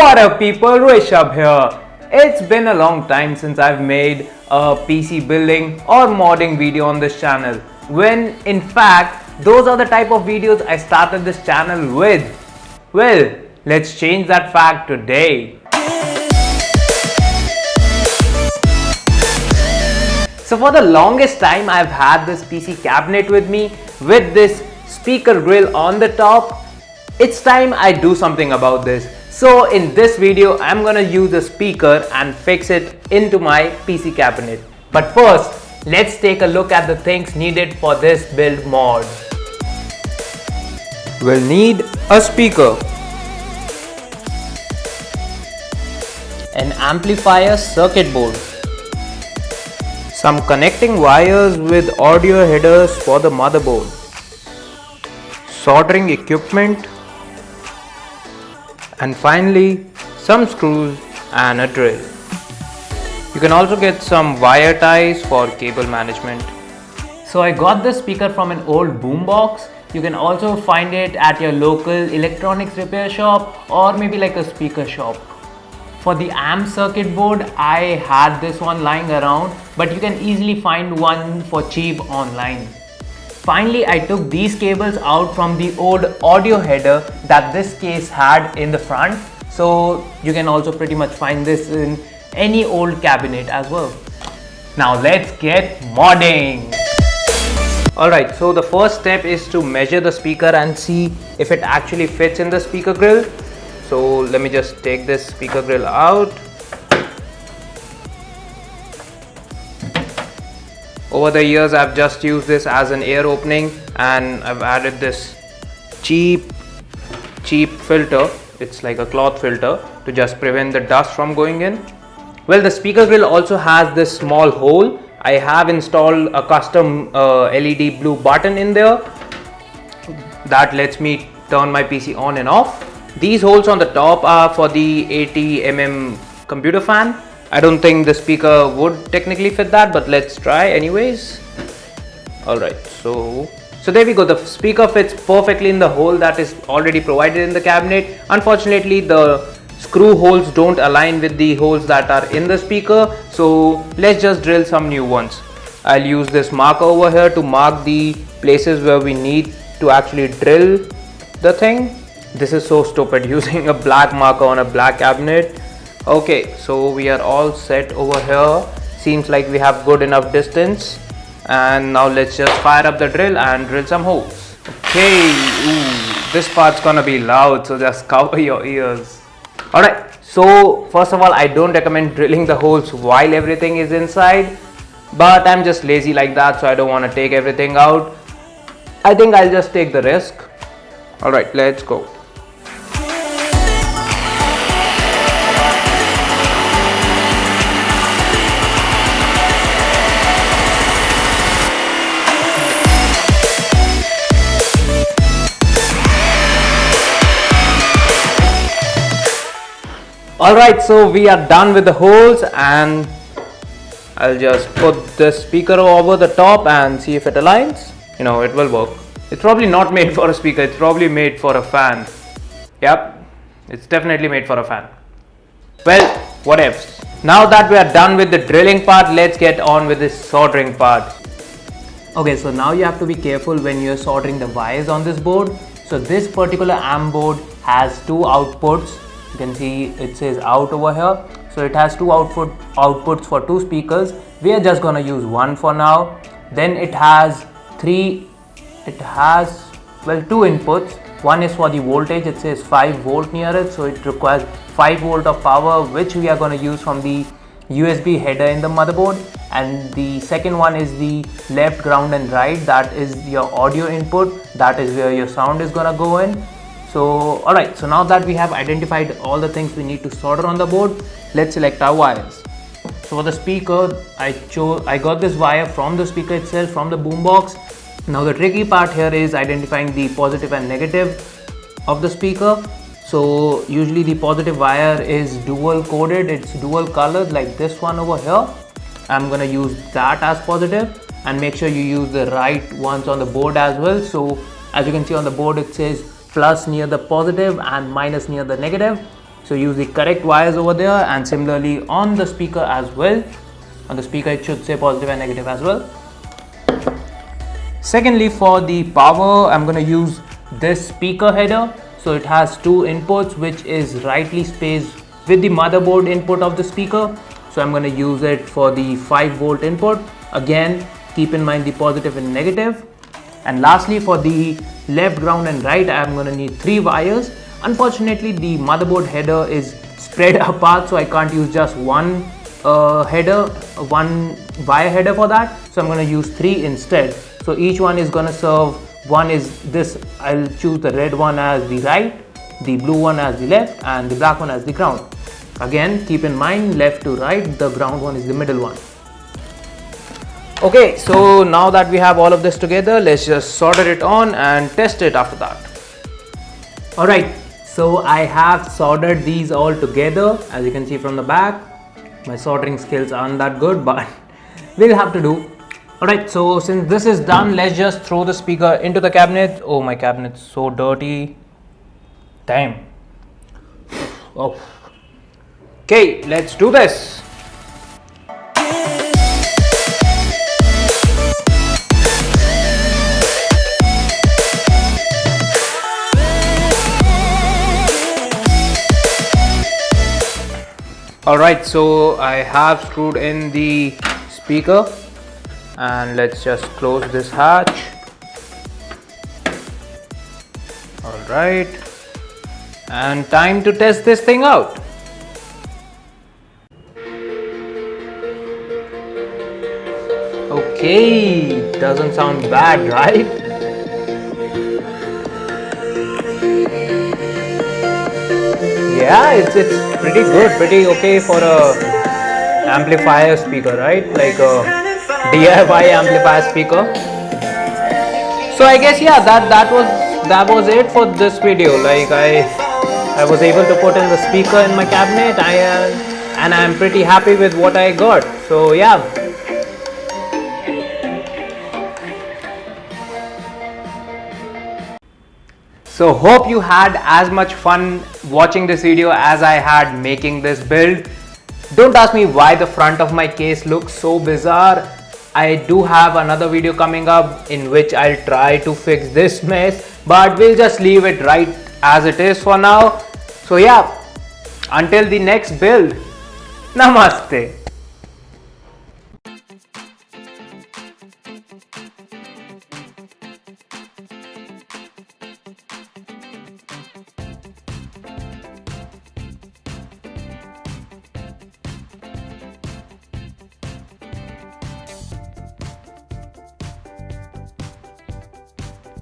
What up people, Rishabh here. It's been a long time since I've made a PC building or modding video on this channel. When in fact, those are the type of videos I started this channel with. Well, let's change that fact today. So for the longest time I've had this PC cabinet with me with this speaker grill on the top. It's time I do something about this. So in this video I'm gonna use a speaker and fix it into my PC cabinet. But first let's take a look at the things needed for this build mod. We'll need a speaker, an amplifier circuit board, some connecting wires with audio headers for the motherboard, soldering equipment, and finally some screws and a drill. You can also get some wire ties for cable management. So I got this speaker from an old boombox. You can also find it at your local electronics repair shop or maybe like a speaker shop. For the amp circuit board, I had this one lying around, but you can easily find one for cheap online. Finally, I took these cables out from the old audio header that this case had in the front. So you can also pretty much find this in any old cabinet as well. Now let's get modding. Alright, so the first step is to measure the speaker and see if it actually fits in the speaker grill so let me just take this speaker grill out over the years I've just used this as an air opening and I've added this cheap cheap filter. It's like a cloth filter to just prevent the dust from going in. Well the speaker grill also has this small hole. I have installed a custom uh, LED blue button in there. That lets me turn my PC on and off. These holes on the top are for the 80mm computer fan. I don't think the speaker would technically fit that, but let's try anyways. Alright, so so there we go. The speaker fits perfectly in the hole that is already provided in the cabinet. Unfortunately, the screw holes don't align with the holes that are in the speaker. So let's just drill some new ones. I'll use this marker over here to mark the places where we need to actually drill the thing this is so stupid using a black marker on a black cabinet okay so we are all set over here. Seems like we have good enough distance. And now let's just fire up the drill and drill some holes. Okay Ooh, this part's gonna be loud so just cover your ears. All right so first of all i don't recommend drilling the holes while everything is inside. But i'm just lazy like that so i don't want to take everything out. I think i'll just take the risk. All right let's go Alright, so we are done with the holes and I'll just put the speaker over the top and see if it aligns. You know, it will work. It's probably not made for a speaker, it's probably made for a fan. Yep, it's definitely made for a fan. Well, what else? Now that we are done with the drilling part, let's get on with the soldering part. Okay, so now you have to be careful when you're soldering the wires on this board. So this particular amp board has two outputs you can see it says out over here. So it has two output outputs for two speakers. We are just gonna use one for now. Then it has three it has well two inputs. One is for the voltage. It says 5 volt near it. So it requires 5 volt of power which we are going to use from the USB header in the motherboard. And the second one is the left ground and right. That is your audio input. That is where your sound is gonna go in so all right so now that we have identified all the things we need to solder on the board let's select our wires. So for the speaker i chose i got this wire from the speaker itself from the boombox. Now the tricky part here is identifying the positive and negative of the speaker. So usually the positive wire is dual coded it's dual colored like this one over here. I'm gonna use that as positive and make sure you use the right ones on the board as well. So as you can see on the board it says plus near the positive and minus near the negative. So use the correct wires over there and similarly on the speaker as well. On the speaker it should say positive and negative as well. Secondly for the power i'm going to use this speaker header. So it has two inputs which is rightly spaced with the motherboard input of the speaker. So i'm going to use it for the 5 volt input. Again keep in mind the positive and negative and lastly for the left ground and right i'm going to need three wires. Unfortunately the motherboard header is spread apart so i can't use just one uh, header one wire header for that. So i'm going to use three instead. So each one is going to serve one is this. I'll choose the red one as the right the blue one as the left and the black one as the ground. Again keep in mind left to right the ground one is the middle one okay so now that we have all of this together let's just solder it on and test it after that. All right so i have soldered these all together. As you can see from the back my soldering skills aren't that good but we'll have to do. Alright so since this is done let's just throw the speaker into the cabinet. Oh my cabinet's so dirty. Damn. Oh. Okay let's do this Alright, so I have screwed in the speaker and let's just close this hatch. Alright, and time to test this thing out. Okay, doesn't sound bad, right? Yeah it's it's pretty good pretty okay for a amplifier speaker right? Like a DIY amplifier speaker. So I guess yeah that that was that was it for this video. Like I I was able to put in the speaker in my cabinet. I uh, and I'm pretty happy with what I got. So yeah So hope you had as much fun watching this video as I had making this build. Don't ask me why the front of my case looks so bizarre. I do have another video coming up in which I'll try to fix this mess but we'll just leave it right as it is for now. So yeah, until the next build, Namaste.